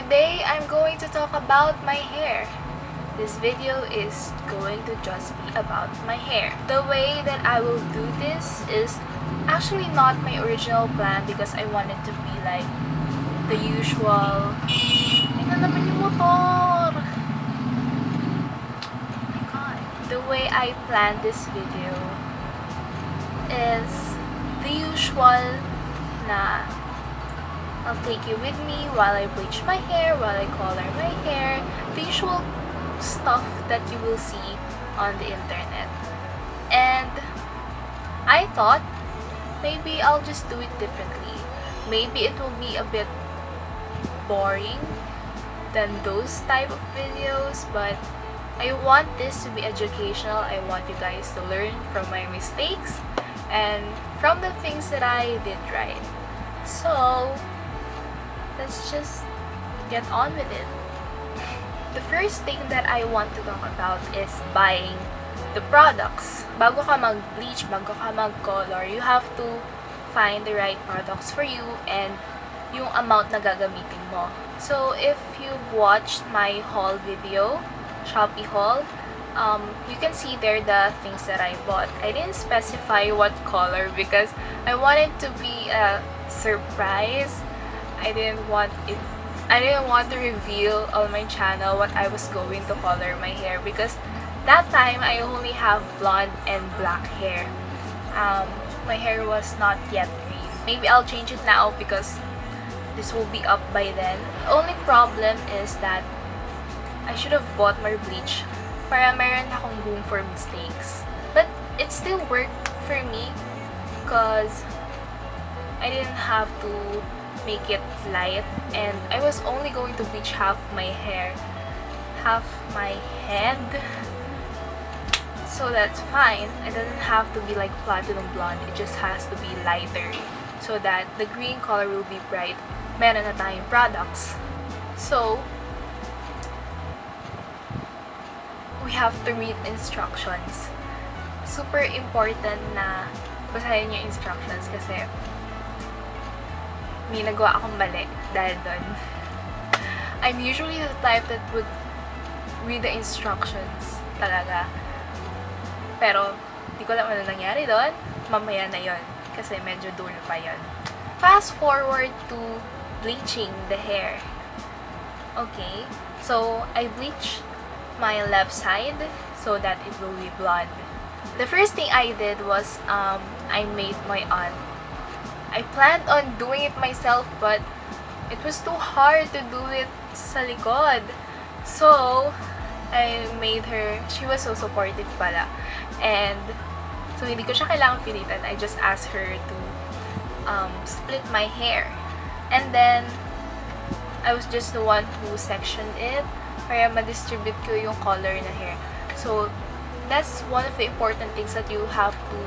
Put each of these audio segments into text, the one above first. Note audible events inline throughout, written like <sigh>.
today I'm going to talk about my hair. This video is going to just be about my hair. The way that I will do this is actually not my original plan because I wanted to be like the usual... Naman yung motor! Oh my god. The way I planned this video is the usual na I'll take you with me while I bleach my hair, while I color my hair, the usual stuff that you will see on the internet. And I thought maybe I'll just do it differently. Maybe it will be a bit boring than those type of videos, but I want this to be educational. I want you guys to learn from my mistakes and from the things that I did right. Let's just get on with it. The first thing that I want to talk about is buying the products. Bago ka mag-bleach, bago ka mag-color, you have to find the right products for you and yung amount na gagamitin mo. So, if you've watched my haul video, Shopee haul, um, you can see there the things that I bought. I didn't specify what color because I wanted to be a surprise. I didn't want it I didn't want to reveal on my channel what I was going to color my hair because that time I only have blonde and black hair. Um, my hair was not yet green. Maybe I'll change it now because this will be up by then. The only problem is that I should have bought more bleach para meron akong room for mistakes. But it still worked for me because I didn't have to make it light and I was only going to bleach half my hair half my head. So that's fine. It doesn't have to be like platinum blonde. It just has to be lighter so that the green color will be bright. Meron na tayong products. So we have to read instructions. Super important na basahin yung instructions kasi may nagawa akong mali dahil doon. I'm usually the type that would read the instructions talaga. Pero, di ko alam ano nangyari doon. Mamaya na yon Kasi medyo dulo pa yon Fast forward to bleaching the hair. Okay. So, I bleached my left side so that it will be blonde. The first thing I did was um, I made my aunt I planned on doing it myself but it was too hard to do it sa likod. So, I made her, she was so supportive pala. And, so hindi ko siya kailangan pilitan. I just asked her to um, split my hair. And then, I was just the one who sectioned it para ma-distribute ko yung color na hair. So, that's one of the important things that you have to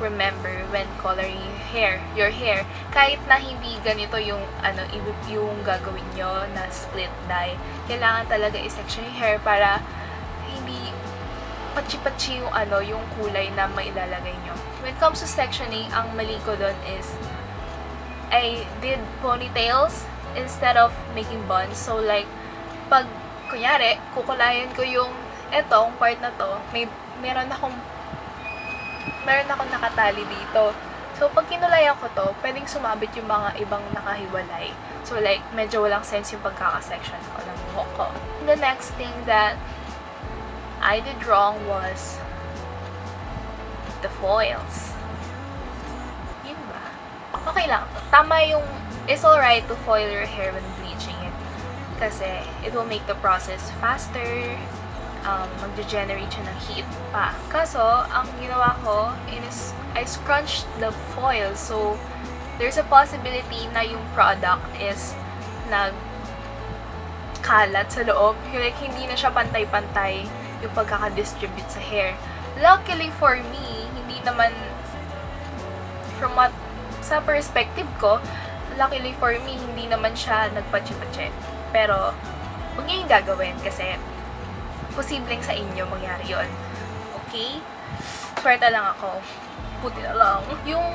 remember when coloring hair, your hair. Kahit na hindi ganito yung, ano, yung gagawin nyo na split dye, kailangan talaga i-section yung hair para hindi pachi-pachi yung, ano, yung kulay na mailalagay nyo. When it comes to sectioning, ang mali ko doon is I did ponytails instead of making buns. So, like, pag, kunyari, kukulayan ko yung etong part na to, may, meron akong meron akong nakatali dito. So, pag kinulayan ko to, pwedeng sumabit yung mga ibang nakahiwalay. So, like, medyo walang sense yung pagkakasection ko ng buhok ko. The next thing that I did wrong was the foils. Yun ba? Okay lang. Tama yung, it's alright to foil your hair when bleaching it. Kasi, it will make the process faster, um, mag-generate siya ng heat pa. Kaso, ang ginawa ko is I scrunched the foil. So, there's a possibility na yung product is nag kalat sa loob. Like, hindi na siya pantay-pantay yung pagkakadistribute sa hair. Luckily for me, hindi naman from what sa perspective ko, luckily for me, hindi naman siya nagpachi-pachi. Pero, huwag niyo yung gagawin kasi posibleng sa inyo mangyari yon Okay? Swerte lang ako. Puti na lang. Yung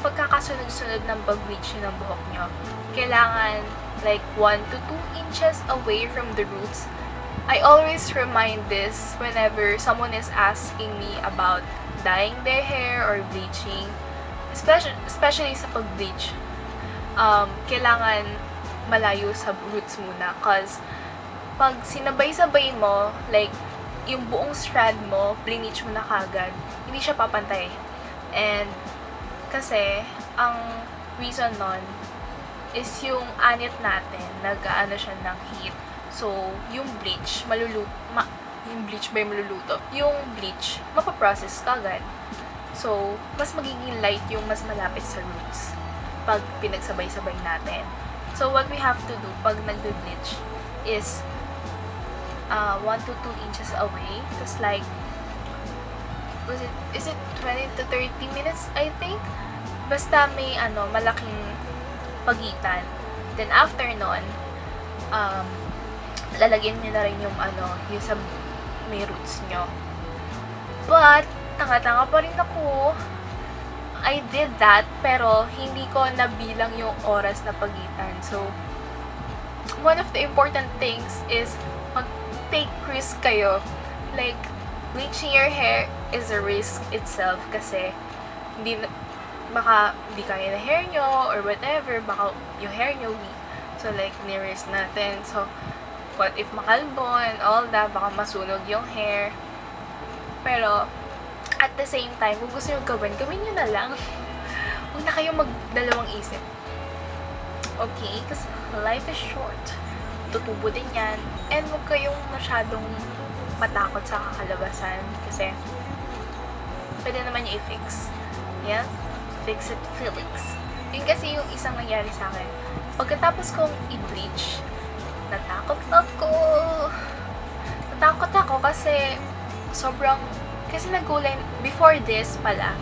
pagkakasunod-sunod ng pag-bleach ng buhok nyo, kailangan like 1 to 2 inches away from the roots. I always remind this whenever someone is asking me about dyeing their hair or bleaching, especially, especially sa pag-bleach. Um, kailangan malayo sa roots muna cause pag sinabay-sabay mo, like, yung buong strand mo, bleach mo na kagad, hindi siya papantay. And, kasi, ang reason nun is yung anit natin, nag-ano siya ng heat. So, yung bleach, malulu ma yung bleach ba yung maluluto? Yung bleach, mapaprocess kagad. So, mas magiging light yung mas malapit sa roots pag pinagsabay-sabay natin. So, what we have to do pag nagbe-bleach is uh, 1 to 2 inches away. Just like, was it, is it 20 to 30 minutes, I think? Basta may, ano, malaking pagitan. Then, after nun, um, lalagyan nyo na rin yung, ano, yung sa may roots nyo. But, tanga-tanga pa rin ako. I did that, pero hindi ko nabilang yung oras na pagitan. So, one of the important things is mag-take risk kayo. Like, bleaching your hair is a risk itself kasi hindi baka hindi kaya na hair nyo or whatever, baka yung hair nyo weak. So, like, ni-risk natin. So, what if makalbo and all that, baka masunog yung hair. Pero, at the same time, kung gusto nyo gawin, gawin nyo na lang. <laughs> Huwag na kayong magdalawang isip. Okay? Kasi life is short. Tutubo din yan. And huwag kayong masyadong matakot sa kakalabasan. Kasi, pwede naman yung i-fix. Yes? Fix it, Felix. Yun kasi yung isang nangyari sa akin. Pagkatapos kong i-bleach, natakot ako. Natakot ako kasi sobrang kasi nagkulay before this pala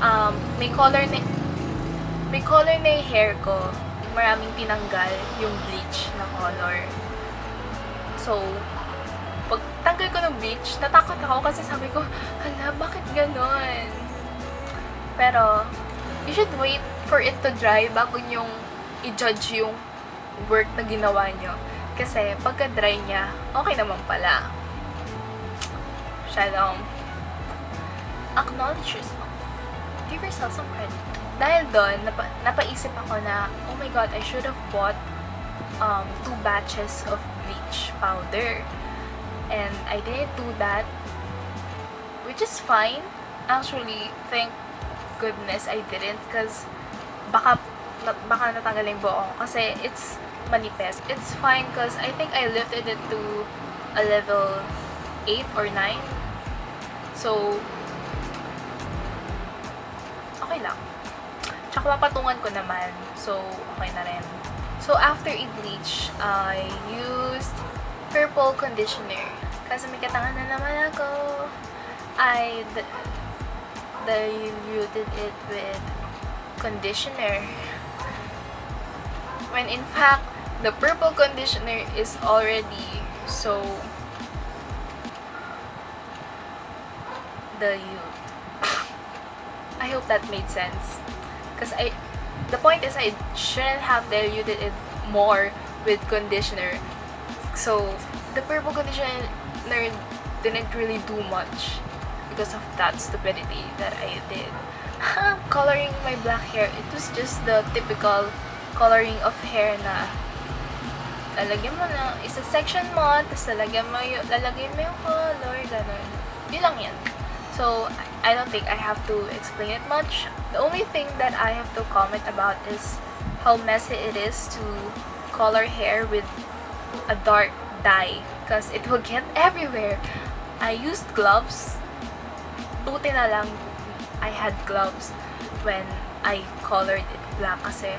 um, may color na may color na yung hair ko maraming tinanggal yung bleach na color so pag tanggal ko ng bleach natakot ako kasi sabi ko hala bakit ganon pero you should wait for it to dry bago nyong i-judge yung work na ginawa nyo kasi pagka dry niya okay naman pala Shalom acknowledge yourself. Give yourself some credit. Dahil doon, napa, napaisip ako na, oh my god, I should have bought um, two batches of bleach powder. And I didn't do that, which is fine. Actually, thank goodness I didn't because baka, baka natanggal yung buo kasi it's manifest. It's fine because I think I lifted it to a level 8 or 9. So, okay lang. Tsaka mapatungan ko naman. So, okay na rin. So, after i-bleach, I used purple conditioner. Kasi may katangan na naman ako. I diluted it with conditioner. When in fact, the purple conditioner is already so dilute. I hope that made sense. Because I, the point is I shouldn't have diluted it more with conditioner. So, the purple conditioner didn't really do much because of that stupidity that I did. <laughs> coloring my black hair, it was just the typical coloring of hair na lalagyan mo na, isa section mo, tapos lalagyan mo yung, lalagyan mo yung color, ganun. Yun lang yan. So, I don't think I have to explain it much. The only thing that I have to comment about is how messy it is to color hair with a dark dye because it will get <laughs> everywhere. I used gloves. Buti na lang I had gloves when I colored it black kasi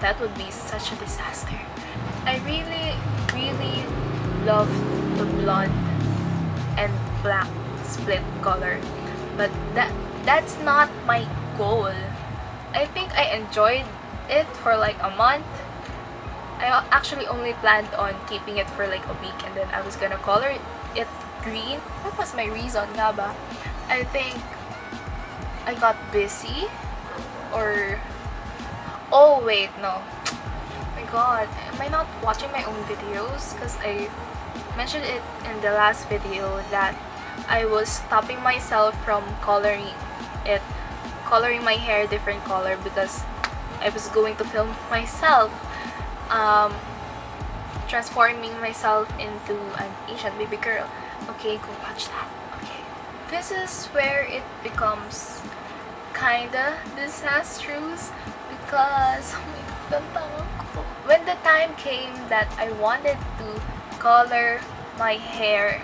that would be such a disaster. I really, really love the blonde and black split color. But that that's not my goal. I think I enjoyed it for like a month. I actually only planned on keeping it for like a week and then I was gonna color it green. What was my reason nga ba? I think I got busy or oh wait no my god, am I not watching my own videos? Because I mentioned it in the last video that I was stopping myself from coloring it, coloring my hair different color because I was going to film myself um, transforming myself into an Asian baby girl. Okay, go watch that. Okay. This is where it becomes kinda disastrous because <laughs> when the time came that I wanted to color my hair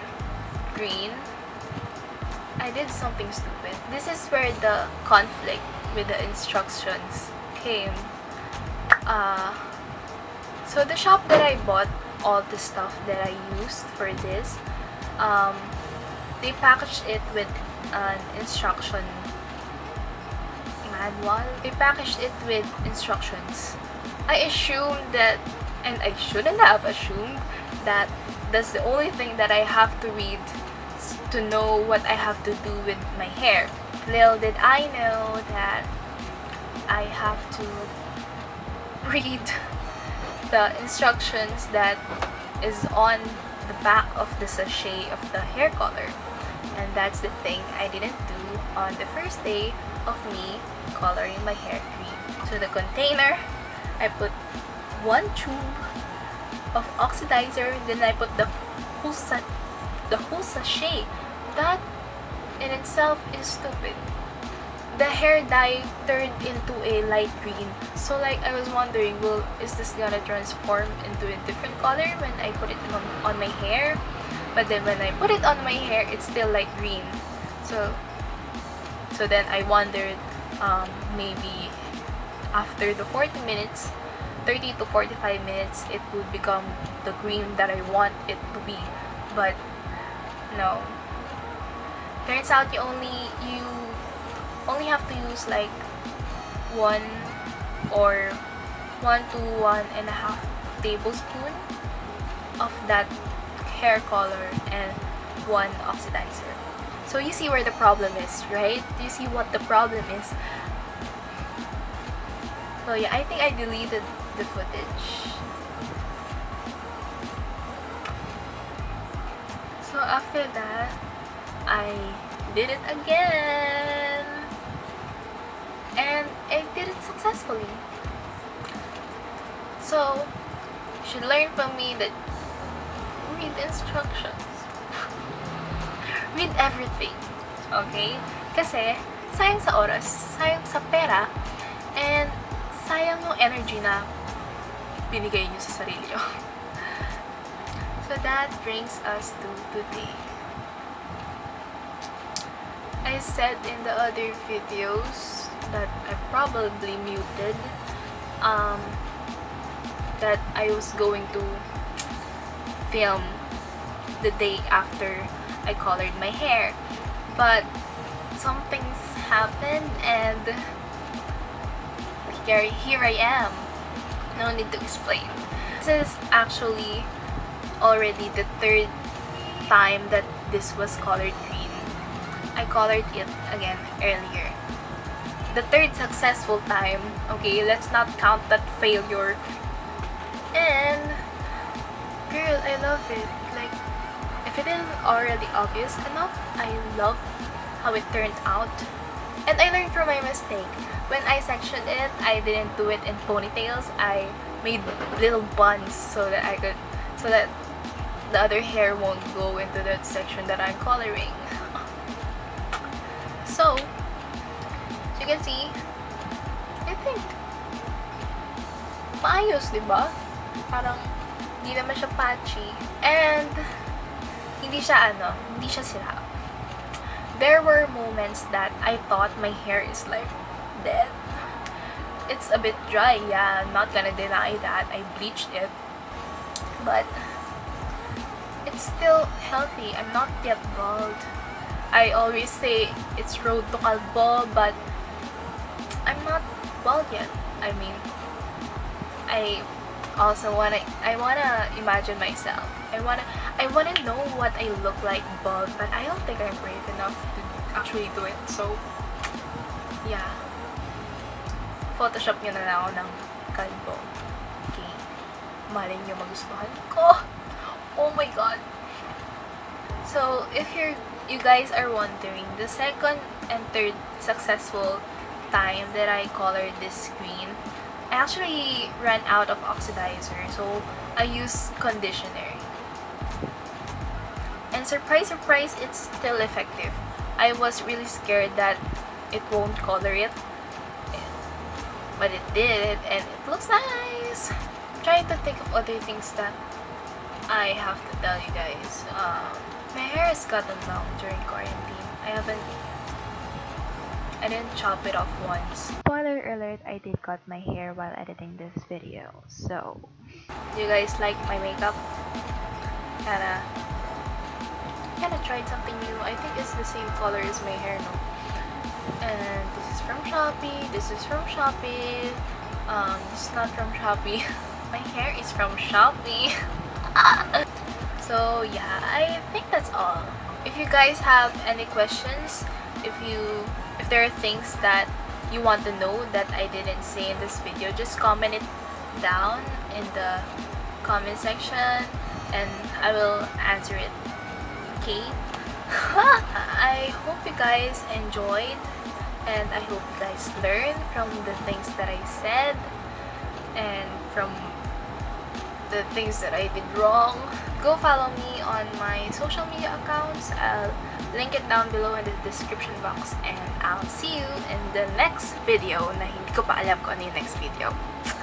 green, I did something stupid. This is where the conflict with the instructions came. Uh, so the shop that I bought all the stuff that I used for this, um, they packaged it with an instruction manual. They packaged it with instructions. I assumed that, and I shouldn't have assumed, that that's the only thing that I have to read to know what I have to do with my hair. Little did I know that I have to read the instructions that is on the back of the sachet of the hair color. And that's the thing I didn't do on the first day of me coloring my hair green. So the container, I put one tube of oxidizer, then I put the whole, the whole sachet. That in itself is stupid. The hair dye turned into a light green. So like I was wondering, well, is this gonna transform into a different color when I put it on, on my hair? But then when I put it on my hair, it's still light green. So so then I wondered um, maybe after the 40 minutes 30 to 45 minutes it would become the green that I want it to be but no. Turns out you only you only have to use like one or one to one and a half tablespoon of that hair color and one oxidizer. So you see where the problem is right? You see what the problem is? So yeah I think I deleted the footage after that I did it again. And I did it successfully. So you should learn from me that read instructions. <laughs> Read everything okay? Kasi sayang sa oras sayang sa pera and sayang yung energy na binigay nyo sa sarili nyo. <laughs> So that brings us to today. I said in the other videos that I probably muted um, that I was going to film the day after I colored my hair. But some things happened and here, here I am. No need to explain. This is actually already the third time that this was colored green. I colored it again earlier. The third successful time, okay, let's not count that failure. And, girl, I love it. Like, if it isn't already obvious enough, I love how it turned out. And I learned from my mistake. When I sectioned it, I didn't do it in ponytails. I made little buns so that I could, so that the other hair won't go into that section that I'm coloring. <laughs> so, you can see, I think, maayos, di ba? Parang, hindi naman siya patchy. And, hindi siya ano, hindi siya sira. There were moments that I thought my hair is like dead. It's a bit dry, yeah, I'm not gonna deny that. I bleached it. But, it's still healthy. I'm not yet bald. I always say it's road to kalbo, but I'm not bald yet. I mean, I also wanna I wanna imagine myself. I wanna I wanna know what I look like bald, but I don't think I'm brave enough to actually do it. So yeah. Photoshop nyo na lang ako ng kalbo. Okay. malay nyo magustuhan ko. Oh my god. So, if you're you guys are wondering, the second and third successful time that I colored this screen, I actually ran out of oxidizer, so I used conditioner. And surprise, surprise, it's still effective. I was really scared that it won't color it, but it did, and it looks nice. I'm trying to think of other things that I have to tell you guys. Um, my hair has gotten long during quarantine. I haven't I didn't chop it off once. Spoiler alert, I did cut my hair while editing this video. So, do you guys like my makeup? Kinda, kinda tried something new. I think it's the same color as my hair, no? And this is from Shopee. This is from Shopee. Um, this is not from Shopee. <laughs> my hair is from Shopee. <laughs> <laughs> so yeah, I think that's all. If you guys have any questions, if you if there are things that you want to know that I didn't say in this video, just comment it down in the comment section and I will answer it. Okay? <laughs> I hope you guys enjoyed and I hope you guys learned from the things that I said and from the things that I did wrong. Go follow me on my social media accounts. I'll link it down below in the description box and I'll see you in the next video na hindi ko pa alam kung ano yung next video. <laughs>